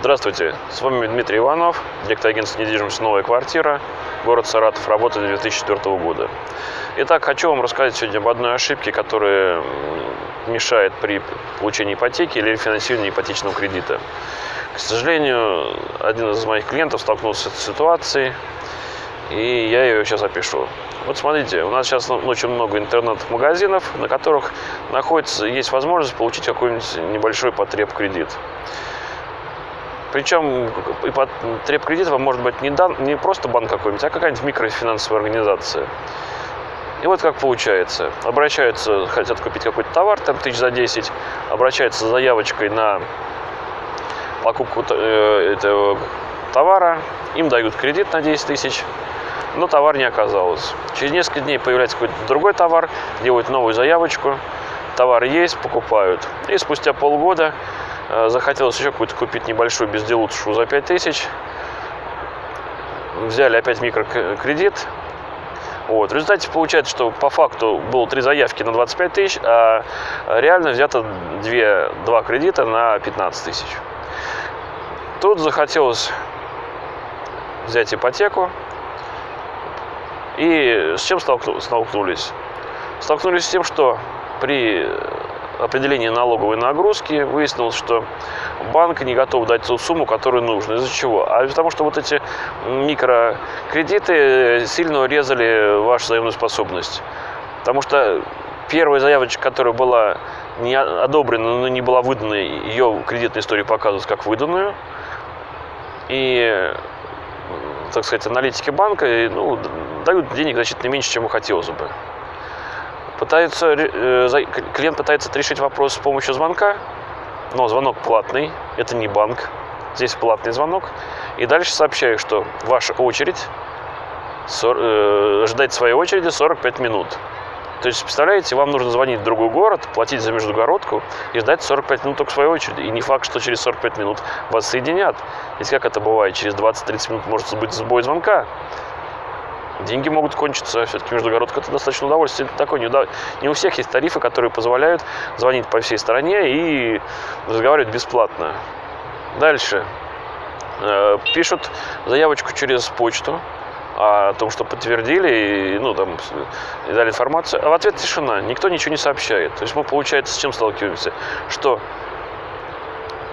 Здравствуйте, с вами Дмитрий Иванов, директор агентства недвижимости «Новая квартира», город Саратов, работа 2004 года. Итак, хочу вам рассказать сегодня об одной ошибке, которая мешает при получении ипотеки или рефинансировании ипотечного кредита. К сожалению, один из моих клиентов столкнулся с ситуацией, и я ее сейчас опишу. Вот смотрите, у нас сейчас очень много интернет-магазинов, на которых находится, есть возможность получить какой-нибудь небольшой потреб кредит. Причем треб кредит вам может быть не, дан, не просто банк какой-нибудь, а какая-нибудь микрофинансовая организация. И вот как получается. Обращаются, хотят купить какой-то товар, там тысяч за 10, обращаются с заявочкой на покупку э, этого товара, им дают кредит на 10 тысяч, но товар не оказалось. Через несколько дней появляется какой-то другой товар, делают новую заявочку, товар есть, покупают. И спустя полгода захотелось еще какую-то купить небольшую безделушку за 5000. Взяли опять микрокредит. Вот. В результате получается, что по факту было три заявки на 25 тысяч, а реально взято 2, 2 кредита на 15 тысяч. Тут захотелось взять ипотеку. И с чем столкнулись? Столкнулись с тем, что при определении налоговой нагрузки выяснилось, что банк не готов дать ту сумму, которую нужно. Из-за чего? А из-за того, что вот эти микрокредиты сильно урезали вашу заемную способность. Потому что первая заявочка, которая была не одобрена, но не была выдана, ее кредитная история показывает как выданную. И, так сказать, аналитики банка ну, дают денег значительно меньше, чем хотелось бы пытаются, э, клиент пытается решить вопрос с помощью звонка, но звонок платный, это не банк, здесь платный звонок. И дальше сообщаю, что ваша очередь, э, ждать своей очереди 45 минут. То есть, представляете, вам нужно звонить в другой город, платить за междугородку и ждать 45 минут только своей очереди. И не факт, что через 45 минут вас соединят. Ведь как это бывает, через 20-30 минут может быть сбой звонка деньги могут кончиться. Все-таки междугородка это достаточно удовольствие. Это такое, не, не у всех есть тарифы, которые позволяют звонить по всей стране и разговаривать бесплатно. Дальше. Э, пишут заявочку через почту о том, что подтвердили, и, ну, там, и дали информацию. А в ответ тишина. Никто ничего не сообщает. То есть мы, получается, с чем сталкиваемся? Что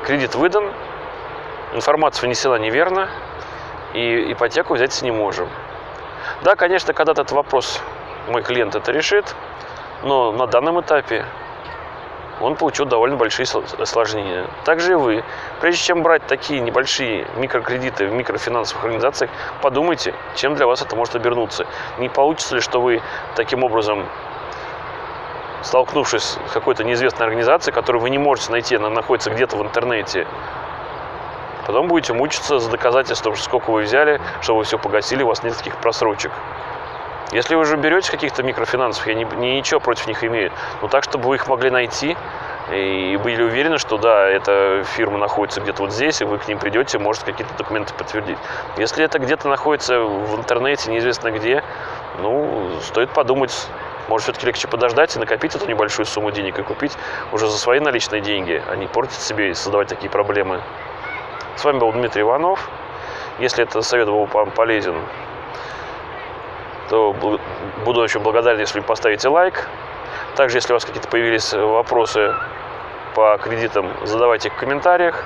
кредит выдан, информация внесена неверно, и ипотеку взять не можем. Да, конечно, когда-то этот вопрос мой клиент это решит, но на данном этапе он получил довольно большие осложнения. Также и вы. Прежде чем брать такие небольшие микрокредиты в микрофинансовых организациях, подумайте, чем для вас это может обернуться. Не получится ли, что вы таким образом, столкнувшись с какой-то неизвестной организацией, которую вы не можете найти, она находится где-то в интернете, Потом будете мучиться за доказательством, сколько вы взяли, что вы все погасили, у вас нет таких просрочек. Если вы уже берете каких-то микрофинансов, я не, не, ничего против них имею, но так, чтобы вы их могли найти и были уверены, что да, эта фирма находится где-то вот здесь, и вы к ним придете, может какие-то документы подтвердить. Если это где-то находится в интернете, неизвестно где, ну, стоит подумать, может, все-таки легче подождать и накопить эту небольшую сумму денег и купить уже за свои наличные деньги, а не портить себе и создавать такие проблемы. С вами был Дмитрий Иванов. Если этот совет был вам полезен, то буду очень благодарен, если поставите лайк. Также, если у вас какие-то появились вопросы по кредитам, задавайте их в комментариях.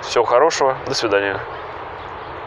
Всего хорошего. До свидания.